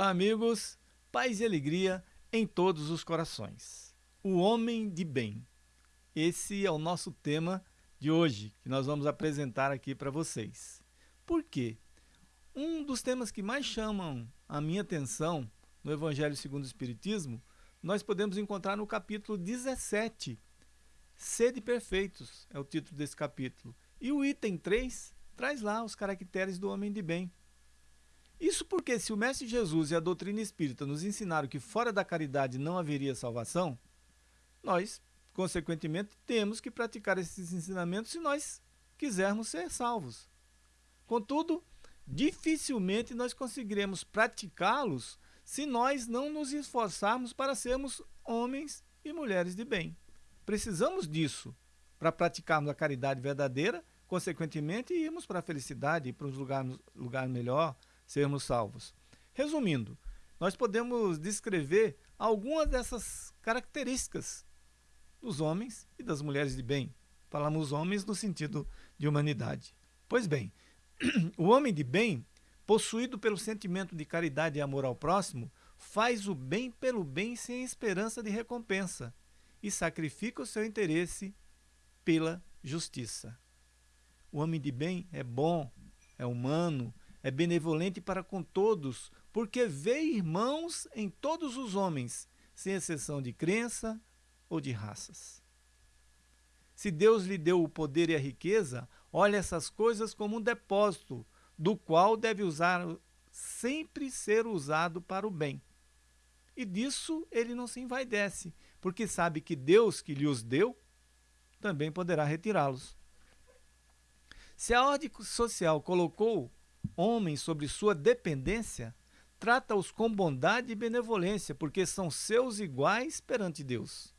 Olá, amigos. Paz e alegria em todos os corações. O homem de bem. Esse é o nosso tema de hoje, que nós vamos apresentar aqui para vocês. Por quê? Um dos temas que mais chamam a minha atenção no Evangelho segundo o Espiritismo, nós podemos encontrar no capítulo 17. Sede perfeitos é o título desse capítulo. E o item 3 traz lá os caracteres do homem de bem. Isso porque se o Mestre Jesus e a doutrina espírita nos ensinaram que fora da caridade não haveria salvação, nós, consequentemente, temos que praticar esses ensinamentos se nós quisermos ser salvos. Contudo, dificilmente nós conseguiremos praticá-los se nós não nos esforçarmos para sermos homens e mulheres de bem. Precisamos disso para praticarmos a caridade verdadeira, consequentemente, irmos para a felicidade, para um lugar, lugar melhor, sermos salvos. Resumindo, nós podemos descrever algumas dessas características dos homens e das mulheres de bem. Falamos homens no sentido de humanidade. Pois bem, o homem de bem, possuído pelo sentimento de caridade e amor ao próximo, faz o bem pelo bem sem esperança de recompensa e sacrifica o seu interesse pela justiça. O homem de bem é bom, é humano, é benevolente para com todos, porque vê irmãos em todos os homens, sem exceção de crença ou de raças. Se Deus lhe deu o poder e a riqueza, olha essas coisas como um depósito, do qual deve usar sempre ser usado para o bem. E disso ele não se envaidece, porque sabe que Deus que lhe os deu também poderá retirá-los. Se a ordem social colocou homens sobre sua dependência, trata-os com bondade e benevolência, porque são seus iguais perante Deus.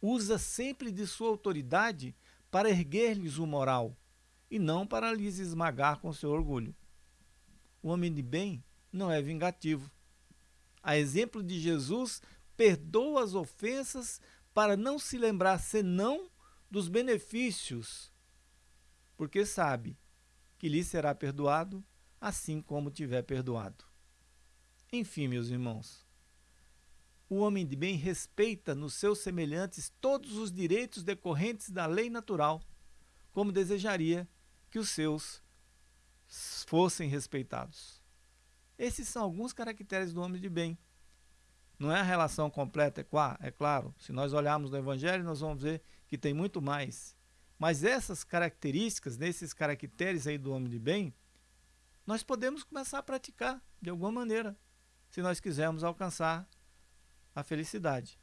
Usa sempre de sua autoridade para erguer-lhes o moral, e não para lhes esmagar com seu orgulho. O homem de bem não é vingativo. A exemplo de Jesus, perdoa as ofensas para não se lembrar senão dos benefícios, porque sabe que lhe será perdoado, assim como tiver perdoado. Enfim, meus irmãos, o homem de bem respeita nos seus semelhantes todos os direitos decorrentes da lei natural, como desejaria que os seus fossem respeitados. Esses são alguns caracteres do homem de bem. Não é a relação completa, é claro. Se nós olharmos no Evangelho, nós vamos ver que tem muito mais. Mas essas características, nesses caracteres aí do homem de bem, nós podemos começar a praticar de alguma maneira, se nós quisermos alcançar a felicidade.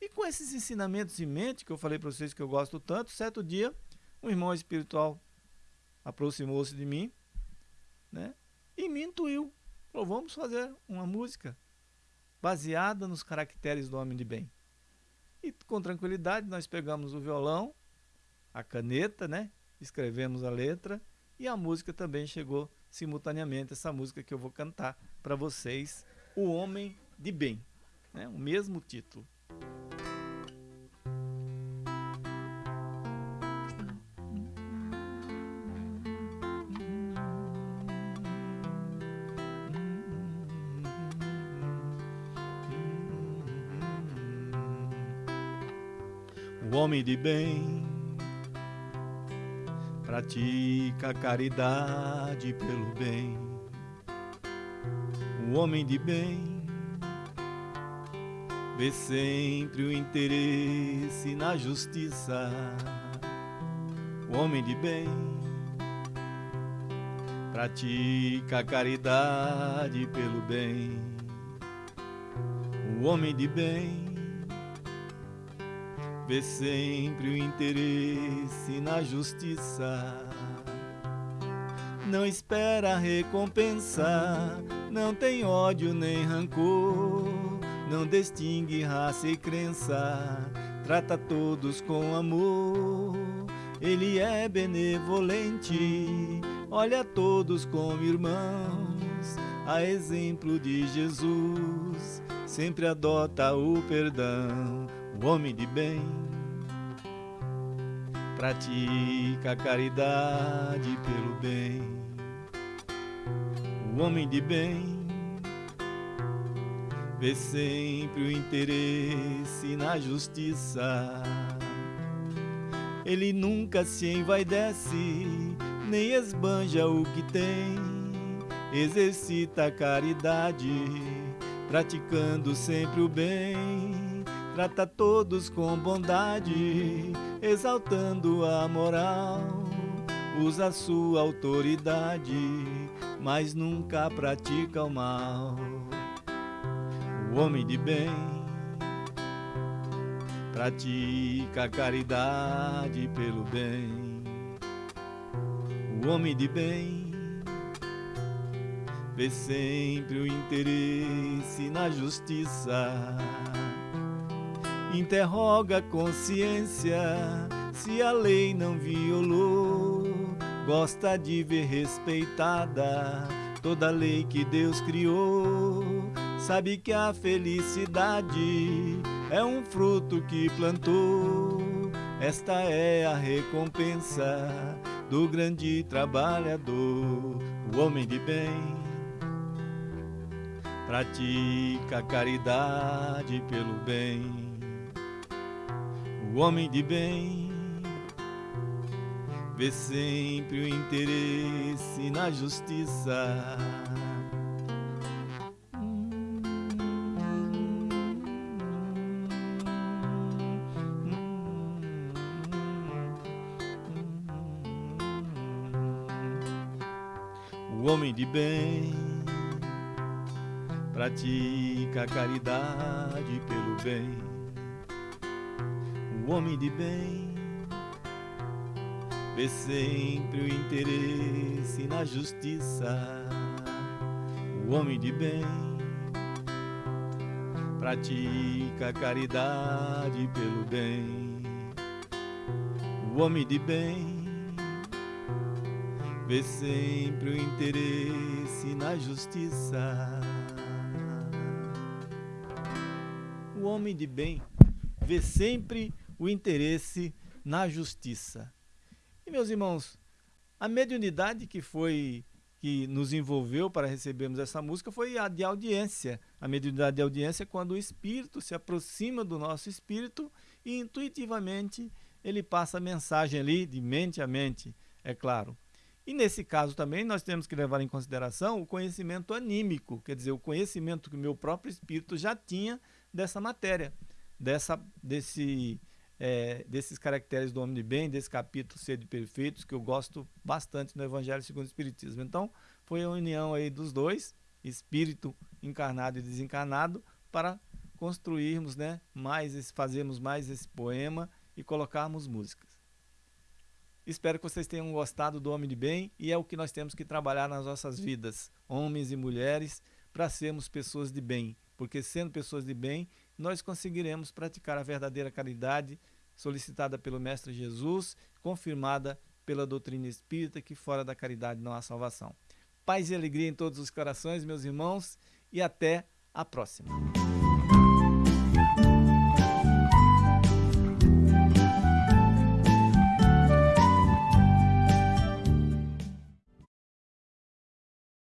E com esses ensinamentos em mente, que eu falei para vocês que eu gosto tanto, certo dia, um irmão espiritual aproximou-se de mim né, e me intuiu. Falou, vamos fazer uma música baseada nos caracteres do homem de bem. E com tranquilidade nós pegamos o violão a caneta, né? Escrevemos a letra e a música também chegou simultaneamente, essa música que eu vou cantar para vocês, O Homem de Bem, né? o mesmo título. O homem de bem pratica caridade pelo bem. O homem de bem vê sempre o interesse na justiça. O homem de bem pratica caridade pelo bem. O homem de bem vê sempre o interesse na justiça. Não espera recompensa, não tem ódio nem rancor, não distingue raça e crença, trata todos com amor. Ele é benevolente, olha todos como irmãos, a exemplo de Jesus, sempre adota o perdão o homem de bem pratica a caridade pelo bem. O homem de bem vê sempre o interesse na justiça. Ele nunca se envaidece, nem esbanja o que tem, exercita a caridade, praticando sempre o bem, trata todos com bondade, exaltando a moral, usa sua autoridade, mas nunca pratica o mal o homem de bem pratica caridade pelo bem. O homem de bem vê sempre o interesse na justiça. Interroga a consciência se a lei não violou. Gosta de ver respeitada toda lei que Deus criou sabe que a felicidade é um fruto que plantou. Esta é a recompensa do grande trabalhador, o homem de bem. Pratica caridade pelo bem, o homem de bem vê sempre o interesse na justiça o homem de bem pratica caridade pelo bem. O homem de bem vê sempre o interesse na justiça. O homem de bem pratica a caridade pelo bem. O homem de bem vê sempre o interesse na justiça. O homem de bem vê sempre o interesse na justiça. E meus irmãos, a mediunidade que foi que nos envolveu para recebermos essa música foi a de audiência. A mediunidade de audiência é quando o espírito se aproxima do nosso espírito e intuitivamente ele passa a mensagem ali de mente a mente, é claro. E nesse caso também nós temos que levar em consideração o conhecimento anímico, quer dizer, o conhecimento que o meu próprio espírito já tinha dessa matéria, dessa, desse, é, desses caracteres do homem de bem, desse capítulo Ser de Perfeitos, que eu gosto bastante no Evangelho segundo o Espiritismo. Então, foi a união aí dos dois, espírito encarnado e desencarnado, para construirmos né, mais, fazermos mais esse poema e colocarmos músicas. Espero que vocês tenham gostado do Homem de Bem e é o que nós temos que trabalhar nas nossas vidas, homens e mulheres, para sermos pessoas de bem, porque sendo pessoas de bem, nós conseguiremos praticar a verdadeira caridade solicitada pelo Mestre Jesus, confirmada pela doutrina espírita, que fora da caridade não há salvação. Paz e alegria em todos os corações, meus irmãos, e até a próxima.